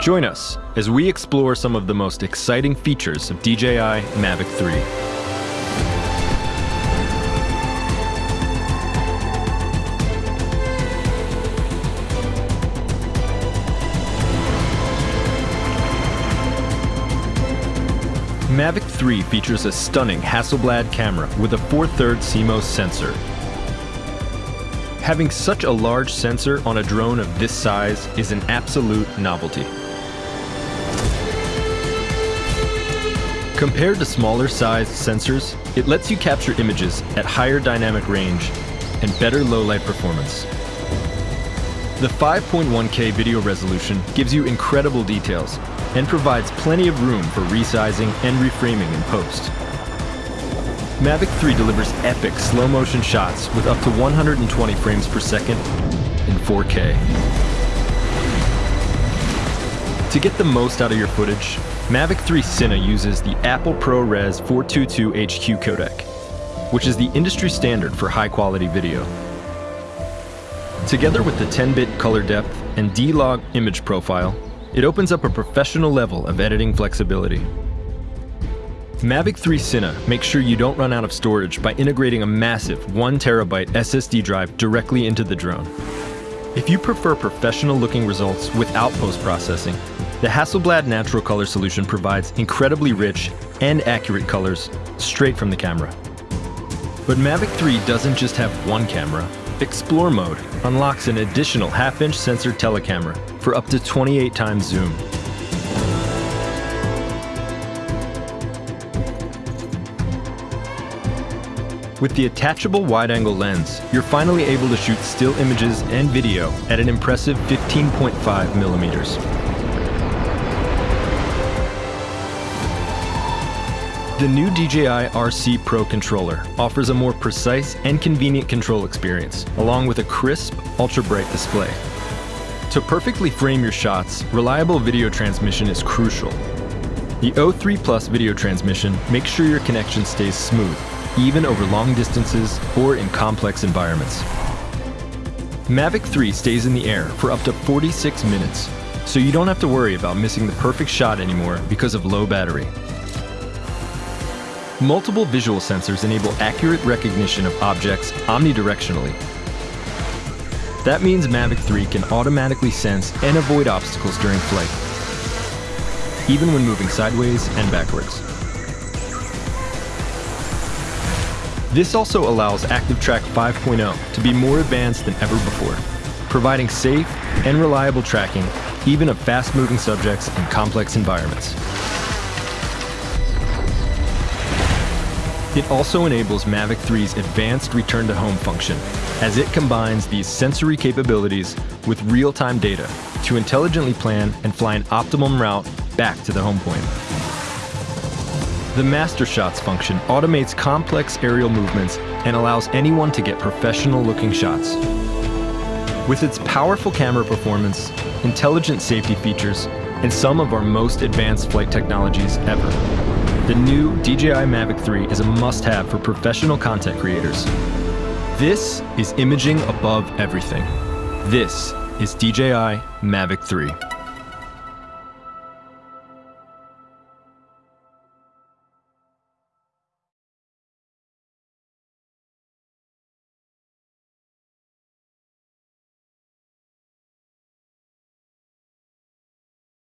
Join us as we explore some of the most exciting features of DJI Mavic 3. Mavic 3 features a stunning Hasselblad camera with a 4 3 CMOS sensor. Having such a large sensor on a drone of this size is an absolute novelty. Compared to smaller sized sensors, it lets you capture images at higher dynamic range and better low light performance. The 5.1K video resolution gives you incredible details and provides plenty of room for resizing and reframing in post. Mavic 3 delivers epic slow motion shots with up to 120 frames per second in 4K. To get the most out of your footage, Mavic 3 Cine uses the Apple ProRes 422 HQ codec, which is the industry standard for high quality video. Together with the 10-bit color depth and D-Log image profile, it opens up a professional level of editing flexibility. Mavic 3 Cine makes sure you don't run out of storage by integrating a massive 1TB SSD drive directly into the drone. If you prefer professional looking results without post-processing, the Hasselblad Natural Color solution provides incredibly rich and accurate colors straight from the camera. But Mavic 3 doesn't just have one camera. Explore mode unlocks an additional half-inch sensor telecamera for up to 28 times zoom. With the attachable wide-angle lens, you're finally able to shoot still images and video at an impressive 15.5 millimeters. The new DJI RC Pro controller offers a more precise and convenient control experience, along with a crisp, ultra-bright display. To perfectly frame your shots, reliable video transmission is crucial. The O3 Plus video transmission makes sure your connection stays smooth, even over long distances or in complex environments. Mavic 3 stays in the air for up to 46 minutes, so you don't have to worry about missing the perfect shot anymore because of low battery. Multiple visual sensors enable accurate recognition of objects omnidirectionally. That means Mavic 3 can automatically sense and avoid obstacles during flight, even when moving sideways and backwards. This also allows ActiveTrack 5.0 to be more advanced than ever before, providing safe and reliable tracking even of fast-moving subjects in complex environments. It also enables Mavic 3's advanced return to home function, as it combines these sensory capabilities with real-time data to intelligently plan and fly an optimum route back to the home point. The Master Shots function automates complex aerial movements and allows anyone to get professional looking shots. With its powerful camera performance, intelligent safety features, and some of our most advanced flight technologies ever, the new DJI Mavic 3 is a must-have for professional content creators. This is imaging above everything. This is DJI Mavic 3.